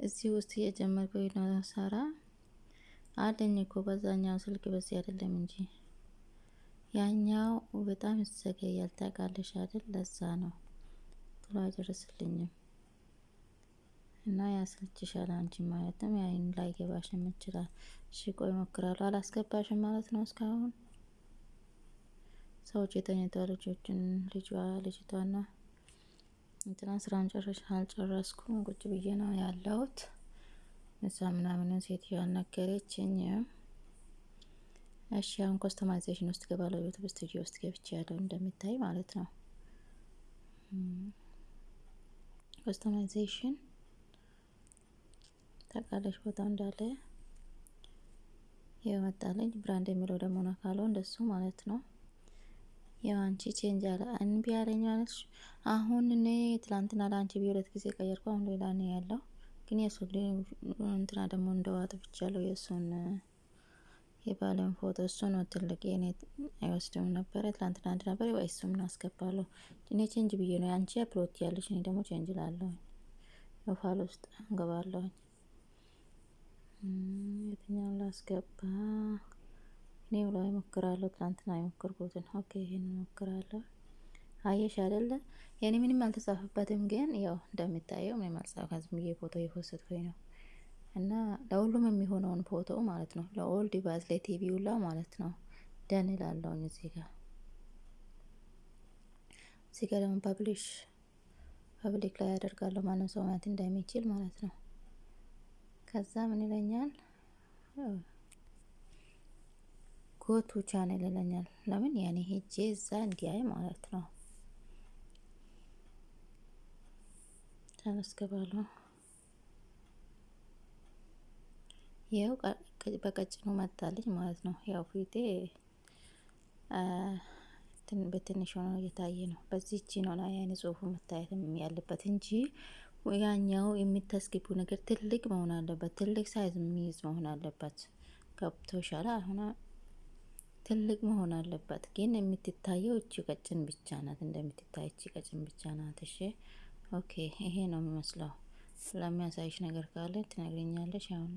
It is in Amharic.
እዚህ ውስጥ እየጀመርኩኝ ነው ሰራ አለኝ እኮ በዛኛው ስልክ በዚህ አይደለም እንጂ ያኛው በጣም ይዘገያል። ታውቃለሽ አይደል? ለዛ ነው ቶሎ አይደርስልኝም እና ያሰልችሻል። አንቺ ማለትም ያይን ላይ ገባሽም ይችላል። እሺ ቆይ እሞክራለሁ። አላስገባሽም ማለት ነው እስካሁን ሰዎች የተኝቷ ልጆችን ልጇ ልጅቷና እንትና ስራን ጨረሽ አልጨረስኩም ቁጭ ብዬ ነው ያለሁት። እዛ ምናምን ሴትዮዋ ነገረችኝ። እሺ አሁን ኮስተማይዜሽን ውስጥ ገባለሁ። ዩቱብ ስቱዲዮ ውስጥ ገብቼ ያለው እንደሚታይ ማለት ነው። ኮስተማይዜሽን ታውቃለች ቦታው እንዳለ የመጣለኝ ብራንድ የሚለው ደግሞ ነው እንደሱ ማለት ነው። ያው አንቺ ቼንጅ አለ እንቢ ያለኝ አለች። አሁን እኔ ትላንትና ለአንቺ ቢሁለት ጊዜ ቀየርኩ። አሁን ሌላ ነው ያለው ግን የሱ እንትና ደግሞ እንደዋጥ ብቻለሁ የእሱን የባለን ፎቶ እሱ ነው ትልቅ የኔ አይወስድም ነበረ። ትላንትና አንድ ነበር ወይ እሱም አስገባለሁ። እኔ ቼንጅ ብዬ ነው አንቺ አፕሎድ ያለች እኔ ደግሞ ቼንጅ ላለሁ ፋል ውስጥ እንገባለሁ። የትኛውን ላስገባ? እኔ ላይ እሞክራለሁ። ትላንትና የሞከርኩትን okay፣ ይሄን እሞክራለሁ። አየሽ አይደለ? የኔ ምንም አልተጻፈበትም፣ ግን ያው እንደሚታየው ምንም አልጻፈም። ዝም ብዬ ፎቶ የ post ኩኝ ነው እና ለሁሉም የሚሆነውን ፎቶ ማለት ነው። ለ all device ለ TV ሁላ ማለት ነው። done ይላለውኝ እዚህ ጋር እዚህ ጋር ደግሞ publish public ላይ ያደርጋለሁ ማንም ሰው ማየት እንደሚችል ማለት ነው። ከዛ ምን ይለኛል ጎቱ ቻናል ይለኛል። ለምን ያኔ ሄጄ እዛ እንዲያይ ማለት ነው። ተመስገባለሁ ያው በቀጭኑ መጣልኝ ማለት ነው። ያው ፊቴ በትንሽ ሆኖ እየታየ ነው። በዚህች ነው ላይ ጽሁፉ መታየት ያለበት እንጂ ያኛው የሚታስገቡ ነገር ትልቅ መሆን አለበት። ትልቅ size የሚይዝ መሆን አለበት። ገብቶሻል? አሁን ትልቅ መሆን አለበት፣ ግን የምትታየው እቺ ቀጭን ብቻ ናት። እንደምትታይ እቺ ቀጭን ብቻ ናት። እሺ okay፣ ይሄ ነው የሚመስለው። ስለሚያሳይሽ ነገር ካለ ትነግረኛለሽ አሁን